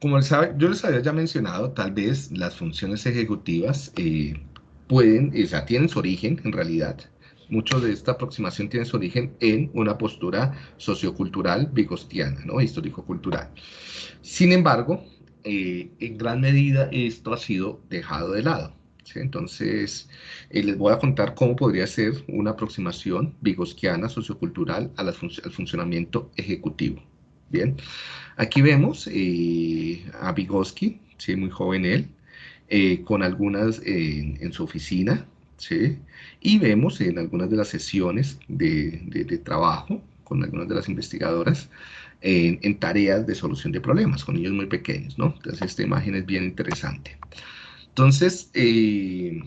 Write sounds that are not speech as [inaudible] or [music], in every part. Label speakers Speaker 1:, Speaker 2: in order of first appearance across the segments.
Speaker 1: como yo les había ya mencionado, tal vez las funciones ejecutivas eh, pueden, o sea, tienen su origen en realidad. Mucho de esta aproximación tiene su origen en una postura sociocultural vigostiana, ¿no? Histórico-cultural. Sin embargo, eh, en gran medida esto ha sido dejado de lado. Entonces, eh, les voy a contar cómo podría ser una aproximación vigoskiana sociocultural al funcionamiento ejecutivo. Bien, aquí vemos eh, a Vygotsky, ¿sí? muy joven él, eh, con algunas en su oficina, ¿sí? y vemos en algunas de las sesiones de, trabajo con algunas de las investigadoras en, tareas de solución de problemas con niños muy pequeños, ¿no? Entonces esta imagen es bien interesante. Entonces, eh,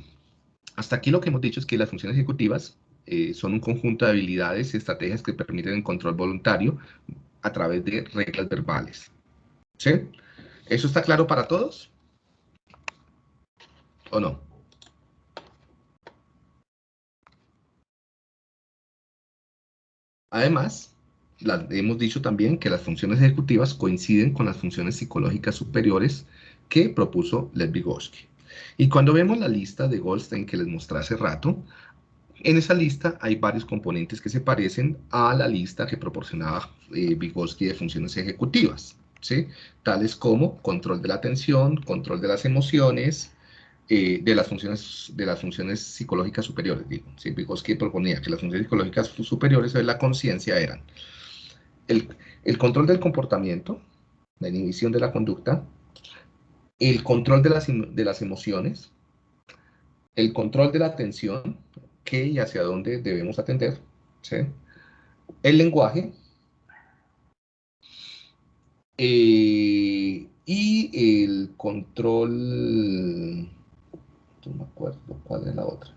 Speaker 1: hasta aquí lo que hemos dicho es que las funciones ejecutivas eh, son un conjunto de habilidades y estrategias que permiten el control voluntario a través de reglas verbales. ¿Sí? ¿Eso está claro para todos? ¿O no? Además, hemos dicho también que las funciones ejecutivas coinciden con las funciones psicológicas superiores que propuso Lev Vygotsky. Y cuando vemos la lista de Goldstein que les mostré hace rato, en esa lista hay varios componentes que se parecen a la lista que proporcionaba eh, Vygotsky de funciones ejecutivas, ¿sí? tales como control de la atención, control de las emociones, eh, de, las funciones, de las funciones psicológicas superiores. Digo. ¿sí? Vygotsky proponía que las funciones psicológicas superiores de la conciencia eran el, el control del comportamiento, la inhibición de la conducta, el control de las, de las emociones, el control de la atención, qué y hacia dónde debemos atender, el lenguaje, eh, y el control, no me acuerdo cuál es la otra.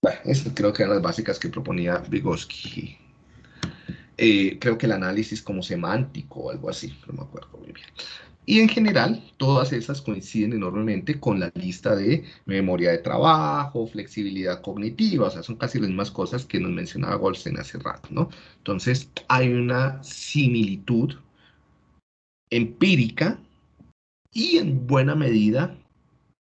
Speaker 1: Bueno, esas creo que eran las básicas que proponía Vygotsky. Eh, creo que el análisis como semántico o algo así, no me acuerdo muy bien. Y en general, todas esas coinciden enormemente con la lista de memoria de trabajo, flexibilidad cognitiva, o sea, son casi las mismas cosas que nos mencionaba Goldstein hace rato, ¿no? Entonces, hay una similitud empírica y en buena medida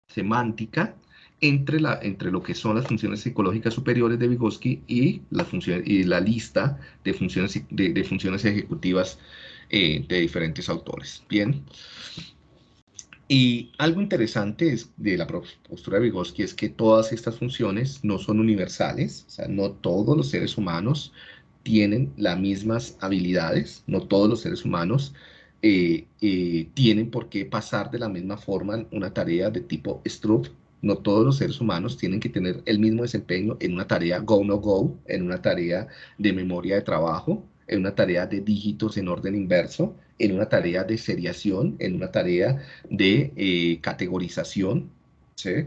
Speaker 1: semántica entre, la, entre lo que son las funciones psicológicas superiores de Vygotsky y la, función, y la lista de funciones, de funciones ejecutivas eh, de diferentes autores. Bien. Y algo interesante es de la postura de Vygotsky es que todas estas funciones no son universales, o sea, no todos los seres humanos tienen las mismas habilidades, no todos los seres humanos eh, eh, tienen por qué pasar de la misma forma una tarea de tipo Stroop, no todos los seres humanos tienen que tener el mismo desempeño en una tarea go-no-go, en una tarea de memoria de trabajo, en una tarea de dígitos en orden inverso, en una tarea de seriación, en una tarea de eh, categorización, ¿sí?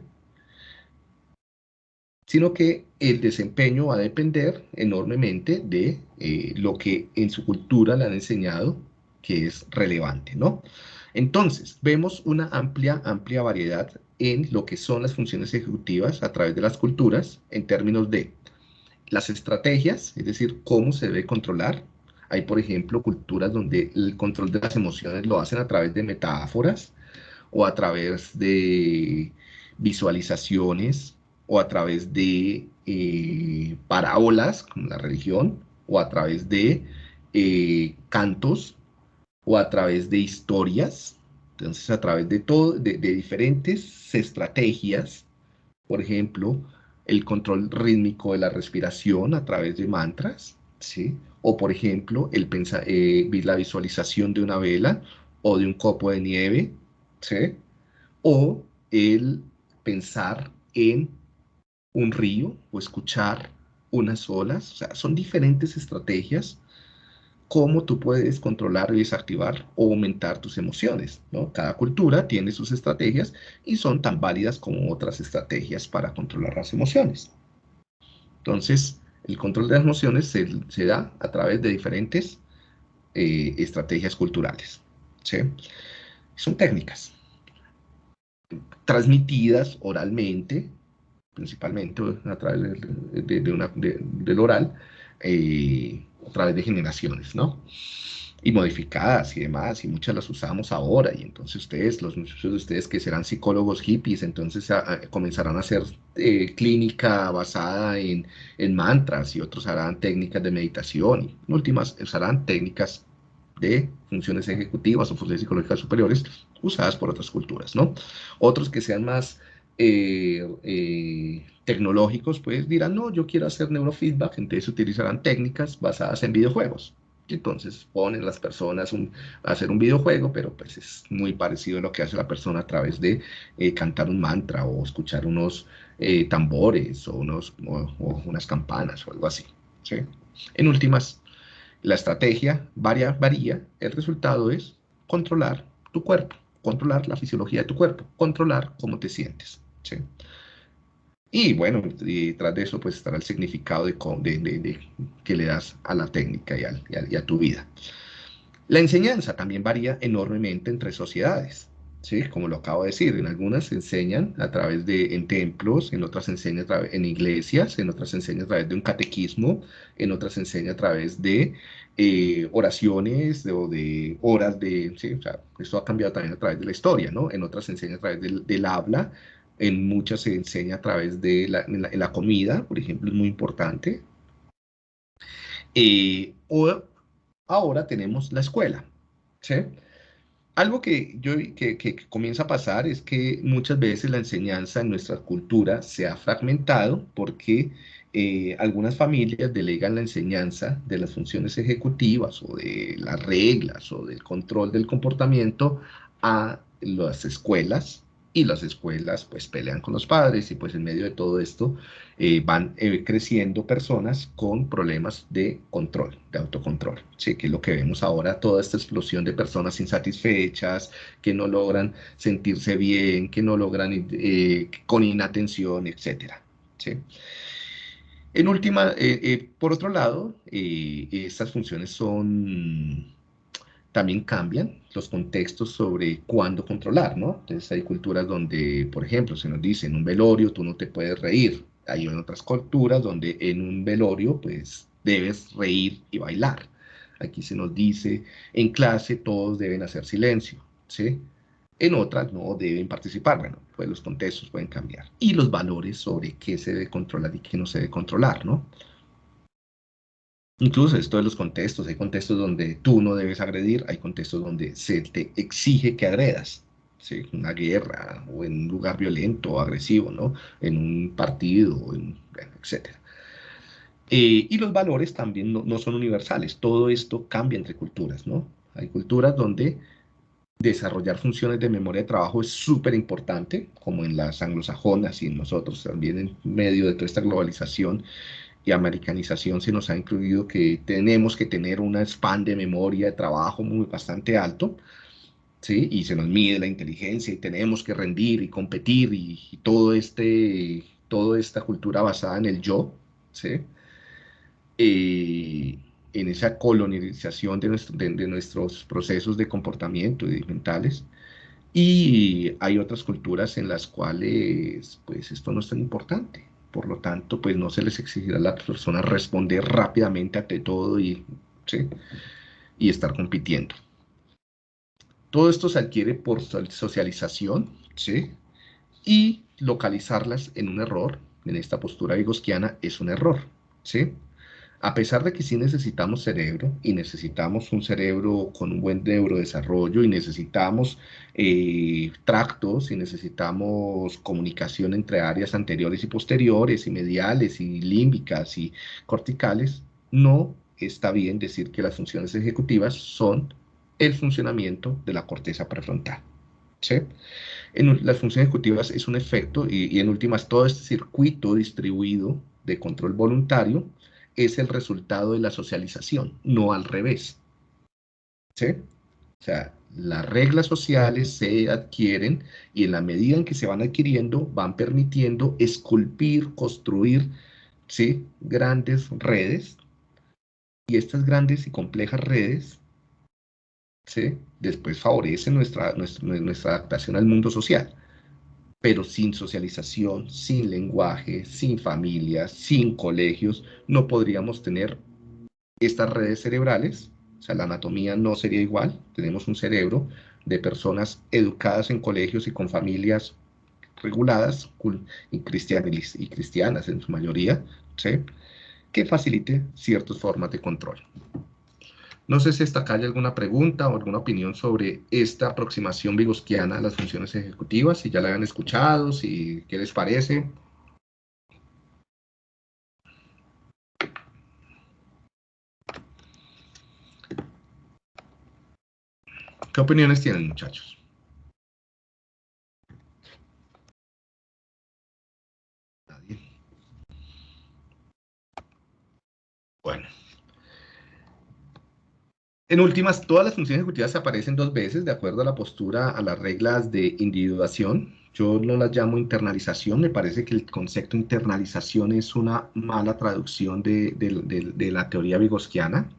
Speaker 1: sino que el desempeño va a depender enormemente de eh, lo que en su cultura le han enseñado que es relevante, ¿no? Entonces, vemos una amplia, amplia variedad en lo que son las funciones ejecutivas a través de las culturas en términos de las estrategias, es decir, cómo se debe controlar. Hay, por ejemplo, culturas donde el control de las emociones lo hacen a través de metáforas o a través de visualizaciones o a través de eh, parábolas, como la religión, o a través de eh, cantos, o a través de historias. Entonces, a través de, todo, de diferentes estrategias, por ejemplo, el control rítmico de la respiración a través de mantras, ¿sí? O, por ejemplo, el eh, la visualización de una vela o de un copo de nieve, ¿sí? O el pensar en un río o escuchar unas olas. O sea, son diferentes estrategias cómo tú puedes controlar y desactivar o aumentar tus emociones. ¿no? Cada cultura tiene sus estrategias y son tan válidas como otras estrategias para controlar las emociones. Entonces, el control de las emociones se, da a través de diferentes eh, estrategias culturales. Son técnicas transmitidas oralmente, principalmente a través de, del oral, eh, a través de generaciones, ¿no? Y modificadas y demás, y muchas las usamos ahora, y entonces ustedes, los muchos de ustedes que serán psicólogos hippies, entonces comenzarán a hacer eh, clínica basada en, en, mantras, y otros harán técnicas de meditación, y en últimas usarán técnicas de funciones ejecutivas o funciones psicológicas superiores usadas por otras culturas, ¿no? Otros que sean más eh, eh, tecnológicos, pues dirán, no, yo quiero hacer neurofeedback, entonces utilizarán técnicas basadas en videojuegos, entonces ponen las personas a hacer un videojuego, pero pues es muy parecido a lo que hace la persona a través de eh, cantar un mantra o escuchar unos eh, tambores o, unos, unas campanas o algo así. ¿sí? En últimas, la estrategia varía, varía, el resultado es controlar tu cuerpo, controlar la fisiología de tu cuerpo, controlar cómo te sientes. ¿sí? Y bueno, detrás de eso pues estará el significado de, que le das a la técnica y, a, tu vida. La enseñanza también varía enormemente entre sociedades. ¿sí? Como lo acabo de decir, en algunas se enseñan a través de en templos, en otras se enseña a través, en iglesias, en otras se enseña a través de un catequismo, en otras se enseña a través de eh, oraciones o de horas de, ¿sí? esto ha cambiado también a través de la historia, ¿no? En otras se enseña a través del, del habla, en muchas se enseña a través de la, comida, por ejemplo, es muy importante. Eh, o ahora tenemos la escuela. Algo que, yo, que, comienza a pasar es que muchas veces la enseñanza en nuestra cultura se ha fragmentado porque eh, algunas familias delegan la enseñanza de las funciones ejecutivas o de las reglas o del control del comportamiento a las escuelas y las escuelas pues pelean con los padres y pues en medio de todo esto eh, van eh, creciendo personas con problemas de control, de autocontrol, ¿sí? que es lo que vemos ahora, toda esta explosión de personas insatisfechas, que no logran sentirse bien, que no logran eh, con inatención, etc. ¿sí? En última, por otro lado, estas funciones son también cambian los contextos sobre cuándo controlar, ¿no? Entonces hay culturas donde, por ejemplo, se nos dice en un velorio tú no te puedes reír. Hay otras culturas donde en un velorio pues debes reír y bailar. Aquí se nos dice en clase todos deben hacer silencio, ¿sí? En otras no deben participar. Bueno, pues los contextos pueden cambiar. Y los valores sobre qué se debe controlar y qué no se debe controlar, ¿no? Incluso esto de los contextos, hay contextos donde tú no debes agredir, hay contextos donde se te exige que agredas, ¿sí? una guerra o en un lugar violento o agresivo, ¿no? en un partido, en, etc. Eh, y los valores también no, son universales, todo esto cambia entre culturas, ¿no? Hay culturas donde desarrollar funciones de memoria de trabajo es súper importante, como en las anglosajonas y en nosotros también en medio de toda esta globalización y americanización se nos ha incluido que tenemos que tener una span de memoria de trabajo muy bastante alto, ¿sí? Y se nos mide la inteligencia y tenemos que rendir y competir y, todo este, toda esta cultura basada en el yo, ¿sí? Eh, en esa colonización de, de, nuestros procesos de comportamiento y mentales. Y hay otras culturas en las cuales, pues, esto no es tan importante. Por lo tanto, pues no se les exigirá a las personas responder rápidamente ante todo y, y estar compitiendo. Todo esto se adquiere por socialización, ¿sí? Y localizarlas en un error, en esta postura vigosquiana, es un error, ¿sí? A pesar de que sí necesitamos cerebro y necesitamos un cerebro con un buen neurodesarrollo y necesitamos eh, tractos y necesitamos comunicación entre áreas anteriores y posteriores y mediales y límbicas y corticales, no está bien decir que las funciones ejecutivas son el funcionamiento de la corteza prefrontal. En las funciones ejecutivas es un efecto y en últimas todo este circuito distribuido de control voluntario es el resultado de la socialización, no al revés. ¿Sí? O sea, las reglas sociales se adquieren y en la medida en que se van adquiriendo, van permitiendo esculpir, construir, ¿sí? Grandes redes. Y estas grandes y complejas redes, ¿sí? Después favorecen nuestra, nuestra, nuestra adaptación al mundo social pero sin socialización, sin lenguaje, sin familias, sin colegios, no podríamos tener estas redes cerebrales o sea, la anatomía no sería igual. Tenemos un cerebro de personas educadas en colegios y con familias reguladas y cristianas, y cristianas en su mayoría, ¿sí? que facilite ciertas formas de control. No sé si hasta acá hay alguna pregunta o alguna opinión sobre esta aproximación vigosquiana a las funciones ejecutivas, si ya la habían escuchado, si qué les parece. ¿Qué opiniones tienen, muchachos? Nadie. Bueno. En últimas, todas las funciones ejecutivas aparecen dos veces de acuerdo a la postura, a las reglas de individuación. Yo no las llamo internalización, me parece que el concepto internalización es una mala traducción de, la teoría vigosquiana,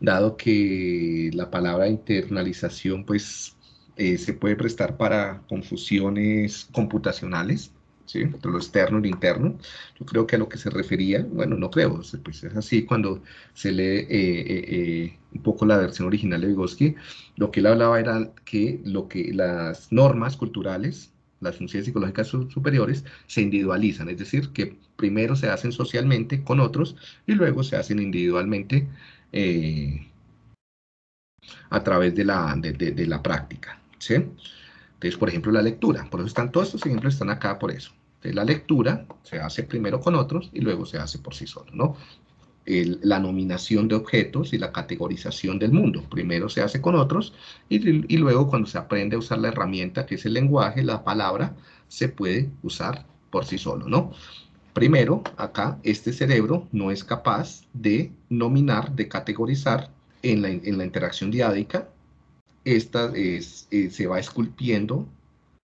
Speaker 1: dado que la palabra internalización pues, eh, se puede prestar para confusiones computacionales. Entre lo externo y lo interno. Yo creo que a lo que se refería, bueno, no creo, pues es así cuando se lee eh, eh, eh, un poco la versión original de Vygotsky, lo que él hablaba era que, lo que las normas culturales, las funciones psicológicas superiores, se individualizan, es decir, que primero se hacen socialmente con otros y luego se hacen individualmente a través de la, de, la práctica. ¿sí? Entonces, por ejemplo, la lectura. Por eso están todos estos ejemplos, están acá por eso la lectura se hace primero con otros y luego se hace por sí solo, ¿no? la nominación de objetos y la categorización del mundo. Primero se hace con otros y, y, luego cuando se aprende a usar la herramienta que es el lenguaje, la palabra, se puede usar por sí solo, ¿no? Primero, acá, este cerebro no es capaz de nominar, de categorizar en la, en la interacción diádica. Esta es, eh, se va esculpiendo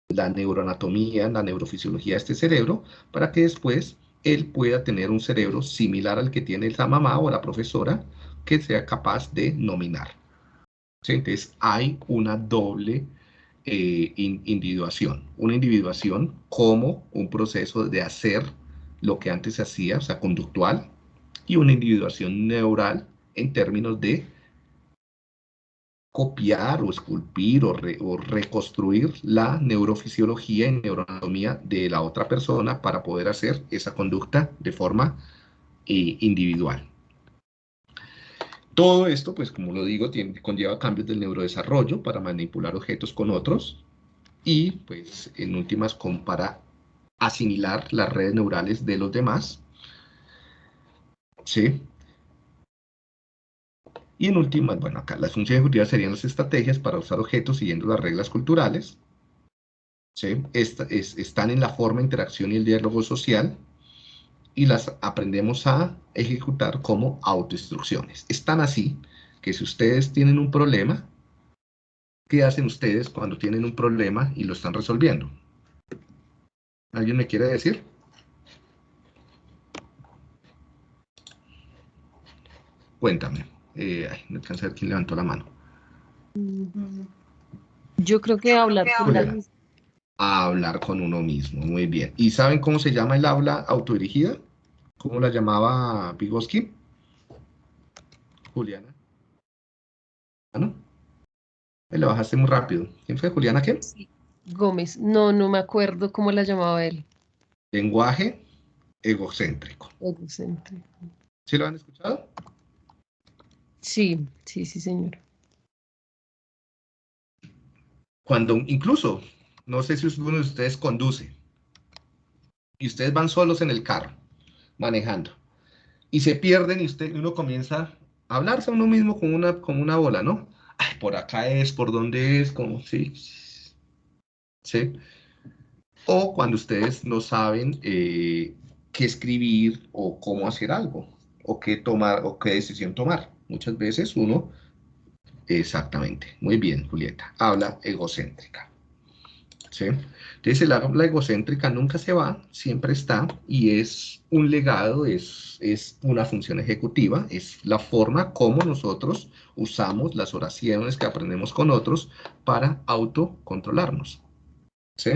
Speaker 1: la neuroanatomía, la neurofisiología de este cerebro, para que después él pueda tener un cerebro similar al que tiene la mamá o la profesora, que sea capaz de nominar. Entonces hay una doble eh, individuación. Una individuación como un proceso de hacer lo que antes se hacía, o sea, conductual, y una individuación neural en términos de copiar o esculpir o, reconstruir la neurofisiología y neuroanatomía de la otra persona para poder hacer esa conducta de forma eh, individual. Todo esto, pues como lo digo, conlleva cambios del neurodesarrollo para manipular objetos con otros y, pues, en últimas, para asimilar las redes neurales de los demás. ¿Sí? Y en última, bueno, acá las funciones ejecutivas serían las estrategias para usar objetos siguiendo las reglas culturales. ¿sí? están en la forma, interacción y el diálogo social y las aprendemos a ejecutar como autoinstrucciones. Están así que si ustedes tienen un problema, ¿qué hacen ustedes cuando tienen un problema y lo están resolviendo? ¿Alguien me quiere decir? Cuéntame. Eh, ay, no alcanza a ver quién levantó la mano.
Speaker 2: Yo creo que hablar con uno
Speaker 1: mismo. Hablar con uno mismo, muy bien. ¿Y saben cómo se llama el aula autodirigida? ¿Cómo la llamaba Vygotsky? Juliana. ¿Ah, no? Me lo bajaste muy rápido. ¿Quién fue? ¿Juliana qué? Sí.
Speaker 2: Gómez. No, no me acuerdo cómo la llamaba él.
Speaker 1: Lenguaje egocéntrico.
Speaker 2: Egocéntrico.
Speaker 1: ¿Sí lo han escuchado?
Speaker 2: Sí, sí, sí, señor.
Speaker 1: Cuando incluso, no sé si uno de ustedes conduce y ustedes van solos en el carro, manejando, y se pierden y usted, uno comienza a hablarse a uno mismo como una, una bola, ¿no? Ay, por acá es, por dónde es, como, sí, sí. O cuando ustedes no saben eh, qué escribir o cómo hacer algo, o qué tomar, o qué decisión tomar. Muchas veces uno, exactamente, muy bien, Julieta, habla egocéntrica. ¿sí? Entonces el habla egocéntrica nunca se va, siempre está y es un legado, es, es una función ejecutiva, es la forma como nosotros usamos las oraciones que aprendemos con otros para autocontrolarnos. ¿Sí?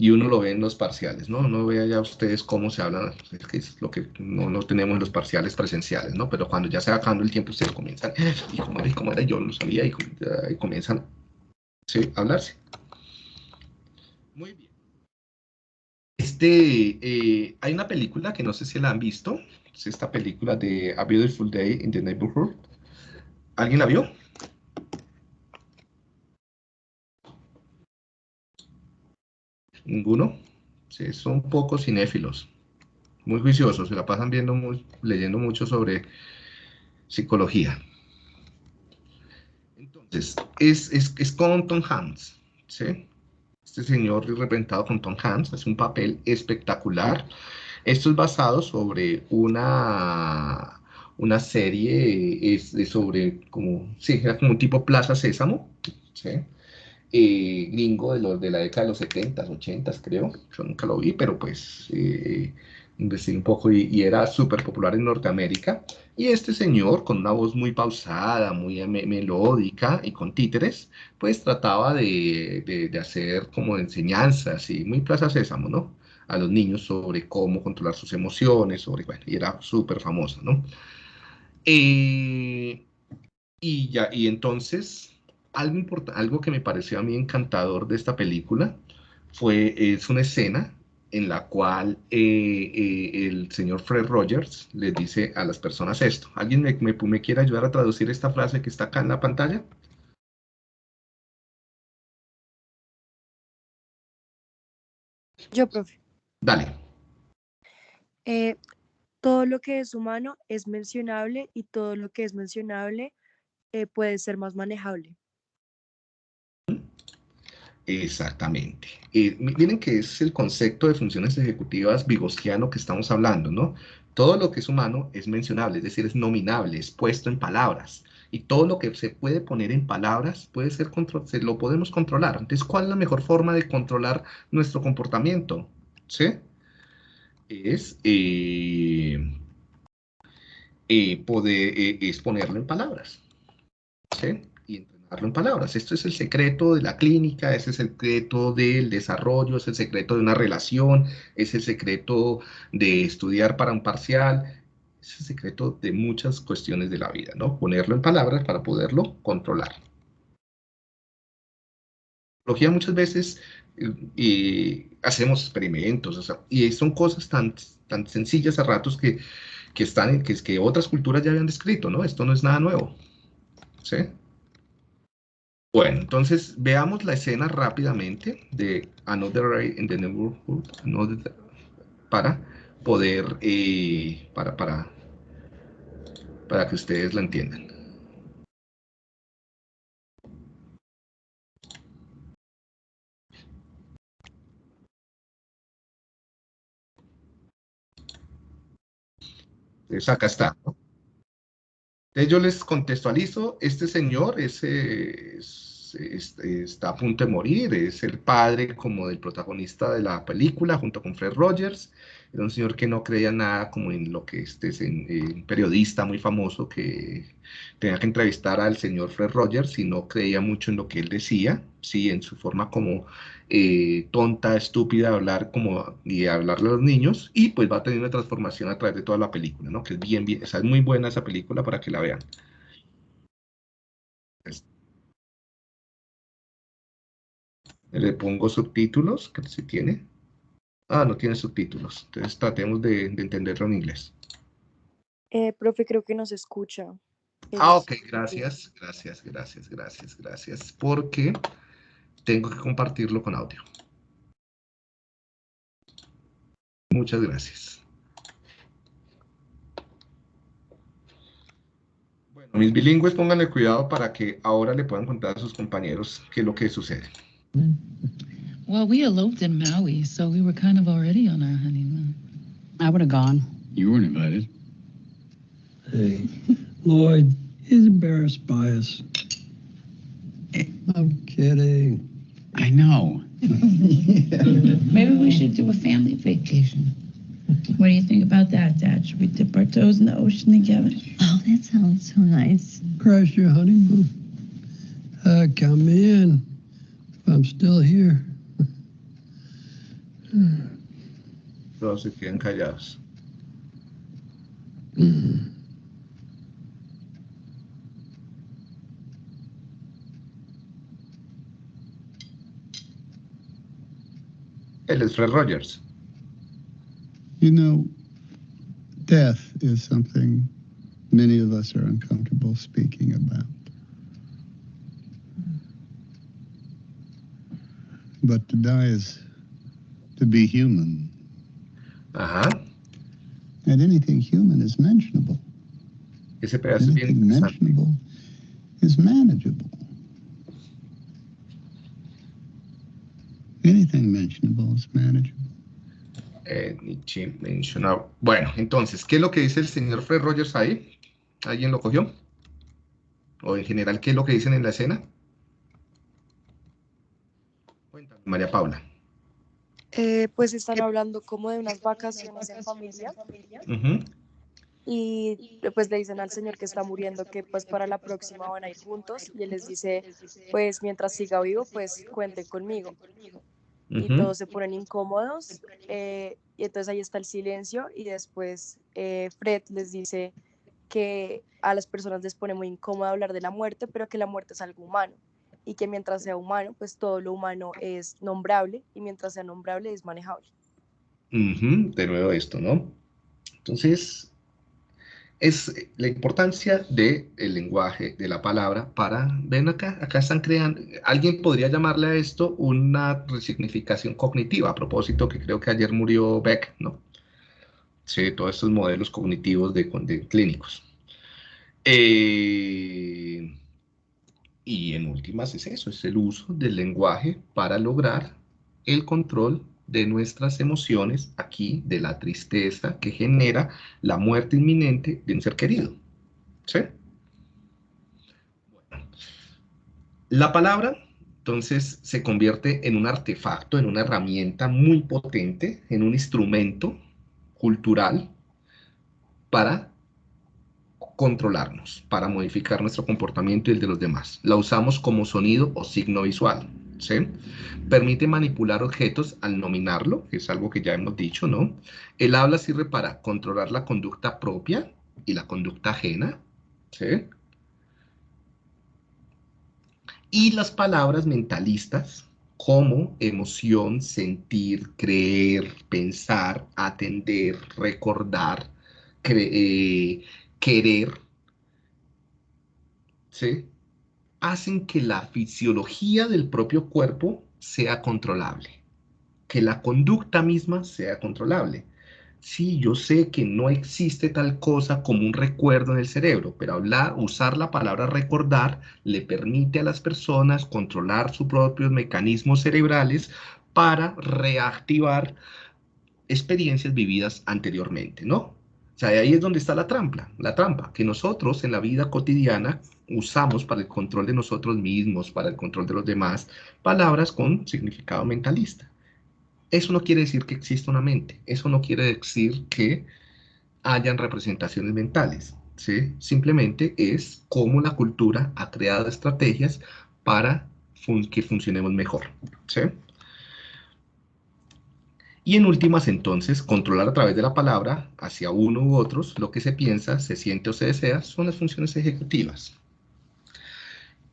Speaker 1: Y uno lo ve en los parciales, ¿no? No vea ya ustedes cómo se hablan, es que es lo que no, no tenemos en los parciales presenciales, ¿no? Pero cuando ya se va acabando el tiempo, ustedes comienzan, y cómo era, y cómo era, yo no sabía, y, y comienzan ¿sí? a hablarse. Muy bien. Este, eh, hay una película que no sé si la han visto, es esta película de A Beautiful Day in the Neighborhood. ¿Alguien la vio? ¿Ninguno? Son pocos cinéfilos, muy juiciosos, se la pasan viendo, leyendo mucho sobre psicología. Entonces, es, es, es con Tom Hanks, ¿sí? Este señor representado con Tom Hanks hace un papel espectacular. Esto es basado sobre una, una serie es, sobre como, sí, era como un tipo Plaza Sésamo, ¿sí? Eh, gringo de, los, de la década de los 70, 80, creo. Yo nunca lo vi, pero pues eh, investigué un poco y, y era súper popular en Norteamérica. Y este señor, con una voz muy pausada, muy me melódica y con títeres, pues trataba de, de, de hacer como enseñanzas y muy Plaza Sésamo, ¿no? A los niños sobre cómo controlar sus emociones, sobre, bueno, y era súper famoso, ¿no? Eh, y ya, y entonces algo, import- algo que me pareció a mí encantador de esta película fue, es una escena en la cual eh, eh, el señor Fred Rogers les dice a las personas esto. ¿Alguien me, me, me quiere ayudar a traducir esta frase que está acá en la pantalla?
Speaker 3: Yo, profe.
Speaker 1: Dale.
Speaker 3: Eh, todo lo que es humano es mencionable y todo lo que es mencionable puede ser más manejable.
Speaker 1: Exactamente. Mi- miren que es el concepto de funciones ejecutivas vigosiano que estamos hablando, ¿no? Todo lo que es humano es mencionable, es decir, es nominable, es puesto en palabras. Y todo lo que se puede poner en palabras puede ser se lo podemos controlar. Entonces, ¿cuál es la mejor forma de controlar nuestro comportamiento? ¿Sí? Es eh, eh, eh, es ponerlo en palabras. ¿sí? En palabras. Esto es el secreto de la clínica, es el secreto del desarrollo, es el secreto de una relación, es el secreto de estudiar para un parcial, es el secreto de muchas cuestiones de la vida, ¿no? Ponerlo en palabras para poderlo controlar. Psicología muchas veces eh, y hacemos experimentos, o sea, y son cosas tan, tan sencillas a ratos que, que están que, que otras culturas ya habían descrito, ¿no? Esto no es nada nuevo. ¿Sí? Bueno, entonces veamos la escena rápidamente de Another Day in the Neighborhood para poder, eh, para, para, para que ustedes la entiendan. Entonces acá está. Entonces yo les contextualizo, este señor es, es- es- está a punto de morir, es el padre como del protagonista de la película junto con Fred Rogers, era un señor que no creía nada como en lo que este es en- un periodista muy famoso que tenía que entrevistar al señor Fred Rogers y no creía mucho en lo que él decía, sí, en su forma como eh, tonta, estúpida hablar como y hablarle a los niños y pues va a tener una transformación a través de toda la película, ¿no? Que es bien, bien, es muy buena esa película para que la vean. Es- Le pongo subtítulos, que si tiene. Ah, no tiene subtítulos. Entonces tratemos de, de entenderlo en inglés.
Speaker 3: Eh, profe, creo que no se escucha.
Speaker 1: Ah, ok, gracias, gracias, gracias, gracias, gracias. Porque tengo que compartirlo con audio. Muchas gracias. Bueno, mis bilingües, pónganle cuidado para que ahora le puedan contar a sus compañeros qué es lo que sucede.
Speaker 4: Well, we eloped in Maui, so we were kind of already on our honeymoon.
Speaker 5: I would have gone.
Speaker 6: You weren't invited.
Speaker 7: Hey, Lloyd, he's embarrassed by us. I'm kidding.
Speaker 6: I know. [laughs]
Speaker 4: Maybe we should do a family vacation. What do you think about that, Dad? Should we dip our toes in the ocean together?
Speaker 5: Oh, that sounds so nice.
Speaker 7: Crash your honeymoon. Uh, count me in. If I'm still here. Mm.
Speaker 1: Todos se quedan callados. Mm. Él es Fred Rogers.
Speaker 8: You know, death is something many of us are uncomfortable speaking about. But to die is to be human,
Speaker 1: Ajá.
Speaker 8: and anything human is mentionable.
Speaker 1: Ese pedazo es bien
Speaker 8: Anything mentionable is manageable. Anything mentionable is manageable.
Speaker 1: Eh, Nietzsche mencionaba. Bueno, entonces, ¿qué es lo que dice el señor Fred Rogers ahí? ¿Alguien lo cogió? O en general, ¿qué es lo que dicen en la escena? Cuéntame, María Paula.
Speaker 3: Eh, pues están hablando como de unas vacaciones en familia. Y pues le dicen al señor que está muriendo que pues para la próxima van a ir juntos y él les dice pues mientras siga vivo pues cuente conmigo y
Speaker 1: ujú.
Speaker 3: todos se ponen incómodos eh, y entonces ahí está el silencio y después eh, Fred les dice que a las personas les pone muy incómodo hablar de la muerte pero que la muerte es algo humano y que mientras sea humano pues todo lo humano es nombrable y mientras sea nombrable es manejable.
Speaker 1: Ujú, De nuevo esto, ¿no? Entonces, es la importancia del lenguaje, de la palabra, para, ven acá, acá están creando, alguien podría llamarle a esto una resignificación cognitiva, a propósito que creo que ayer murió Beck, ¿no? Sí, todos estos modelos cognitivos de, de clínicos. Eh, y en últimas es eso, es el uso del lenguaje para lograr el control de nuestras emociones aquí, de la tristeza que genera la muerte inminente de un ser querido. ¿Sí? La palabra, entonces, se convierte en un artefacto, en una herramienta muy potente, en un instrumento cultural para controlarnos, para modificar nuestro comportamiento y el de los demás. La usamos como sonido o signo visual. ¿sí? Permite manipular objetos al nominarlo, que es algo que ya hemos dicho, ¿no? El habla sirve para controlar la conducta propia y la conducta ajena, ¿sí? Y las palabras mentalistas como emoción, sentir, creer, pensar, atender, recordar, cre eh, querer, ¿sí? hacen que la fisiología del propio cuerpo sea controlable, que la conducta misma sea controlable. Sí, yo sé que no existe tal cosa como un recuerdo en el cerebro, pero hablar, usar la palabra recordar le permite a las personas controlar sus propios mecanismos cerebrales para reactivar experiencias vividas anteriormente, ¿no? Sea, ahí es donde está la trampa, la trampa, que nosotros en la vida cotidiana usamos para el control de nosotros mismos, para el control de los demás, palabras con significado mentalista. Eso no quiere decir que exista una mente, eso no quiere decir que hayan representaciones mentales, ¿sí? Simplemente es cómo la cultura ha creado estrategias para que funcionemos mejor, ¿sí? Y en últimas, entonces, controlar a través de la palabra hacia uno u otros lo que se piensa, se siente o se desea son las funciones ejecutivas.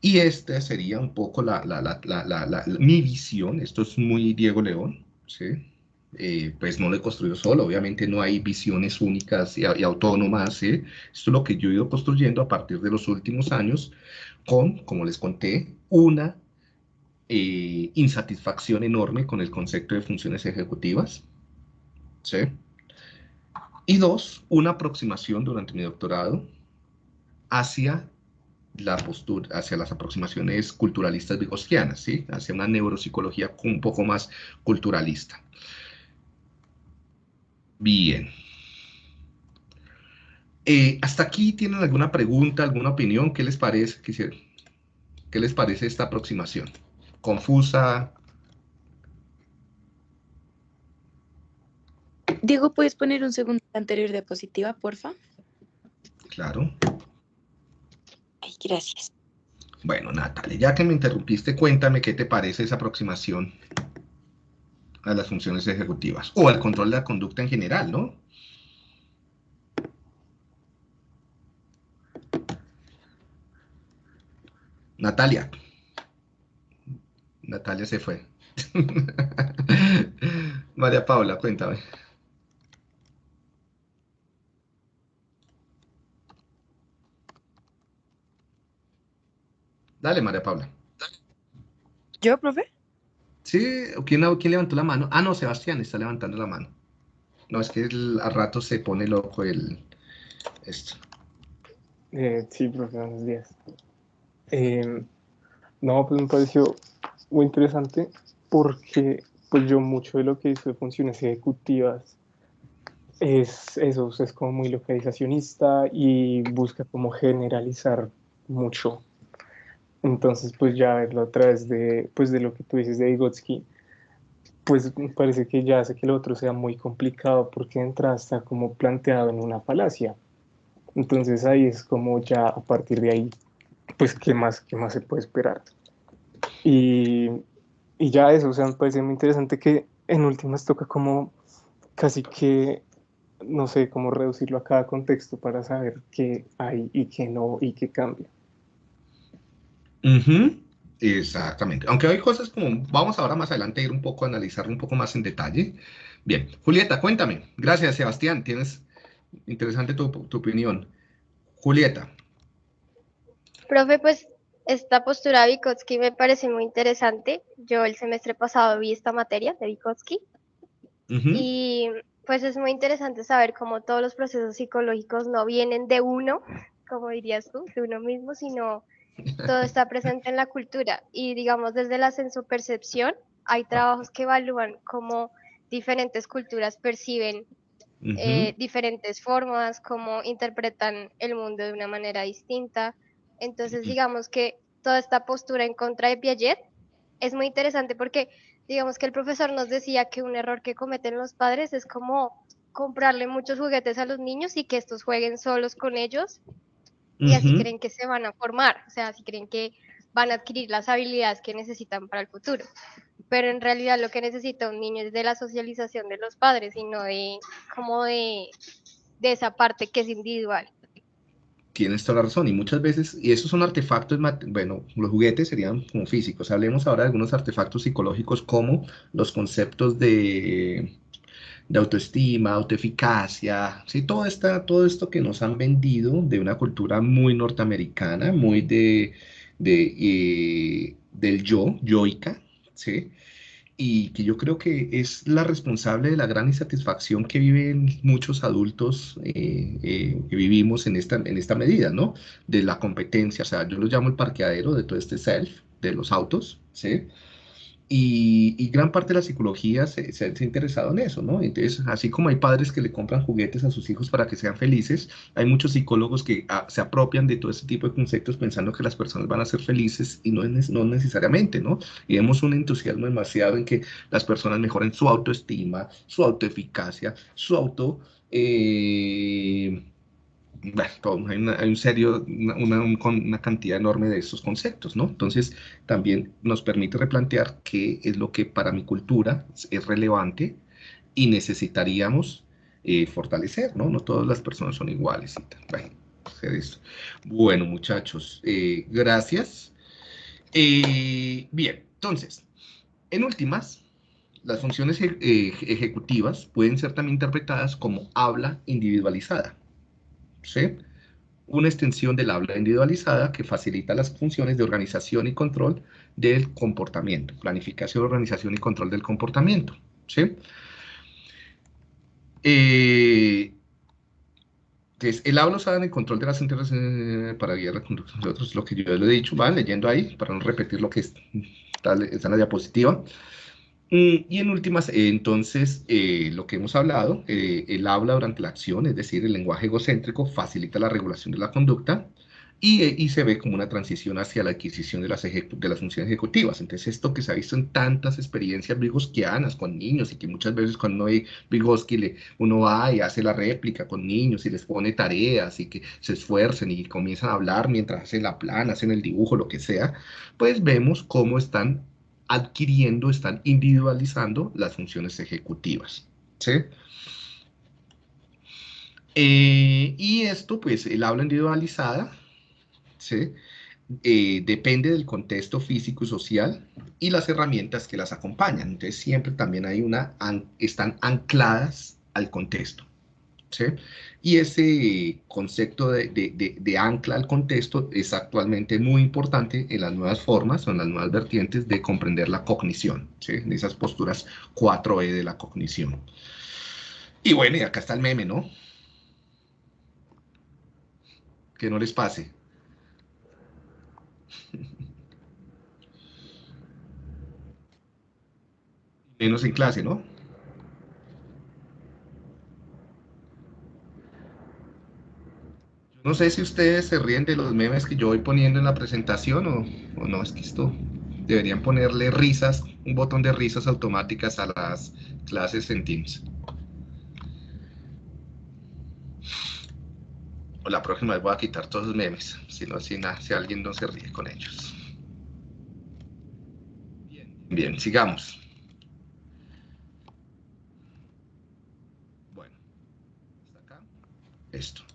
Speaker 1: Y esta sería un poco la, la, la, mi visión, esto es muy Diego León, ¿sí? Eh, pues no lo he construido solo, obviamente no hay visiones únicas y, y autónomas, ¿sí? esto es lo que yo he ido construyendo a partir de los últimos años con, como les conté, una eh, insatisfacción enorme con el concepto de funciones ejecutivas. ¿sí? Y dos, una aproximación durante mi doctorado hacia la postura, hacia las aproximaciones culturalistas vygotsquianas, ¿sí? hacia una neuropsicología un poco más culturalista. Bien. Eh, ¿Hasta aquí tienen alguna pregunta, alguna opinión? ¿Qué les parece? ¿Qué les parece esta aproximación? Confusa.
Speaker 9: Diego, ¿puedes poner un segundo anterior diapositiva, porfa?
Speaker 1: Claro.
Speaker 9: Ay, gracias.
Speaker 1: Bueno, Natalia, ya que me interrumpiste, cuéntame qué te parece esa aproximación a las funciones ejecutivas o al control de la conducta en general, ¿no? Natalia. Natalia se fue. [laughs] María Paula, cuéntame. Dale, María Paula.
Speaker 3: ¿Yo, profe?
Speaker 1: Sí, ¿quién, quién levantó la mano? Ah, no, Sebastián está levantando la mano. No, es que el- a rato se pone loco el esto.
Speaker 10: Eh, sí, profe, buenos días. Eh, no, pues me pareció muy interesante porque pues yo mucho de lo que hizo de funciones ejecutivas es eso, es como muy localizacionista y busca como generalizar mucho. Entonces, pues ya verlo a través de, pues de lo que tú dices de Vygotsky, pues me parece que ya hace que lo otro sea muy complicado porque de entrada está como planteado en una falacia. Entonces ahí es como ya a partir de ahí, pues qué más, qué más se puede esperar. Y, y ya eso, o sea, me parece muy interesante que en últimas toca como casi que, no sé, cómo reducirlo a cada contexto para saber qué hay y qué no y qué cambia.
Speaker 1: Ujú, Exactamente. Aunque hay cosas como, vamos ahora más adelante a ir un poco a analizar un poco más en detalle. Bien, Julieta, cuéntame. Gracias, Sebastián. Tienes interesante tu, tu opinión. Julieta.
Speaker 11: Profe, pues esta postura de Vygotsky me parece muy interesante. Yo el semestre pasado vi esta materia de Vygotsky
Speaker 1: Ujú,
Speaker 11: y pues es muy interesante saber cómo todos los procesos psicológicos no vienen de uno, como dirías tú, de uno mismo, sino todo está presente en la cultura. Y digamos, desde la sensopercepción, hay trabajos que evalúan cómo diferentes culturas perciben eh, diferentes formas, cómo interpretan el mundo de una manera distinta. Entonces, digamos que toda esta postura en contra de Piaget es muy interesante porque, digamos que el profesor nos decía que un error que cometen los padres es como comprarle muchos juguetes a los niños y que estos jueguen solos con ellos y así creen que se van a formar, o sea, así creen que van a adquirir las habilidades que necesitan para el futuro. Pero en realidad lo que necesita un niño es de la socialización de los padres y no de como de, de esa parte que es individual.
Speaker 1: Tienes toda la razón, y muchas veces, y esos son artefactos, bueno, los juguetes serían como físicos. Hablemos ahora de algunos artefactos psicológicos como los conceptos de, de autoestima, autoeficacia, ¿sí? Todo, esta, todo esto que nos han vendido de una cultura muy norteamericana, muy de, de, eh, del yo, yoica, ¿sí? Y que yo creo que es la responsable de la gran insatisfacción que viven muchos adultos eh, eh, que vivimos en esta, en esta medida, ¿no? De la competencia, o sea, yo lo llamo el parqueadero de todo este self, de los autos, ¿sí? Y, y gran parte de la psicología se, ha interesado en eso, ¿no? Entonces, así como hay padres que le compran juguetes a sus hijos para que sean felices, hay muchos psicólogos que ah, se apropian de todo este tipo de conceptos pensando que las personas van a ser felices y no, es, no necesariamente, ¿no? Y vemos un entusiasmo demasiado en que las personas mejoren su autoestima, su autoeficacia, su auto... Eh, bueno, hay, una, un serio, una, una, cantidad enorme de estos conceptos, ¿no? Entonces, también nos permite replantear qué es lo que para mi cultura es relevante y necesitaríamos eh, fortalecer, ¿no? No todas las personas son iguales. Bueno muchachos, eh, gracias. Eh, bien, entonces, en últimas, las funciones ejecutivas pueden ser también interpretadas como habla individualizada. Una extensión del habla individualizada que facilita las funciones de organización y control del comportamiento, planificación, organización y control del comportamiento, ¿sí? Eh, entonces, el habla usada en el control de las interacciones para guiar la conducta de otros, lo que yo le he dicho, van leyendo ahí, para no repetir lo que está, está en la diapositiva. Y en últimas, eh, entonces, eh, lo que hemos hablado, eh, el habla durante la acción, es decir, el lenguaje egocéntrico, facilita la regulación de la conducta y, y se ve como una transición hacia la adquisición de las, de las funciones ejecutivas. Entonces, esto que se ha visto en tantas experiencias vygoskianas con niños y que muchas veces cuando hay Vygotsky le, uno va y hace la réplica con niños y les pone tareas y que se esfuercen y comienzan a hablar mientras hacen la plana, hacen el dibujo, lo que sea, pues vemos cómo están adquiriendo, están individualizando las funciones ejecutivas. ¿sí? Eh, y esto, pues, el habla individualizada, ¿sí? Eh, depende del contexto físico y social y las herramientas que las acompañan. Entonces, siempre también hay una, están ancladas al contexto. ¿sí? Y ese concepto de, ancla al contexto es actualmente muy importante en las nuevas formas o en las nuevas vertientes de comprender la cognición, ¿sí? en esas posturas 4E de la cognición. Y bueno, y acá está el meme, ¿no? Que no les pase. [laughs] Menos en clase, ¿no? No sé si ustedes se ríen de los memes que yo voy poniendo en la presentación o, o, no, es que esto deberían ponerle risas, un botón de risas automáticas a las clases en Teams. O la próxima vez voy a quitar todos los memes, si no, si, si alguien no se ríe con ellos. Bien, sigamos. Bueno, hasta acá, esto.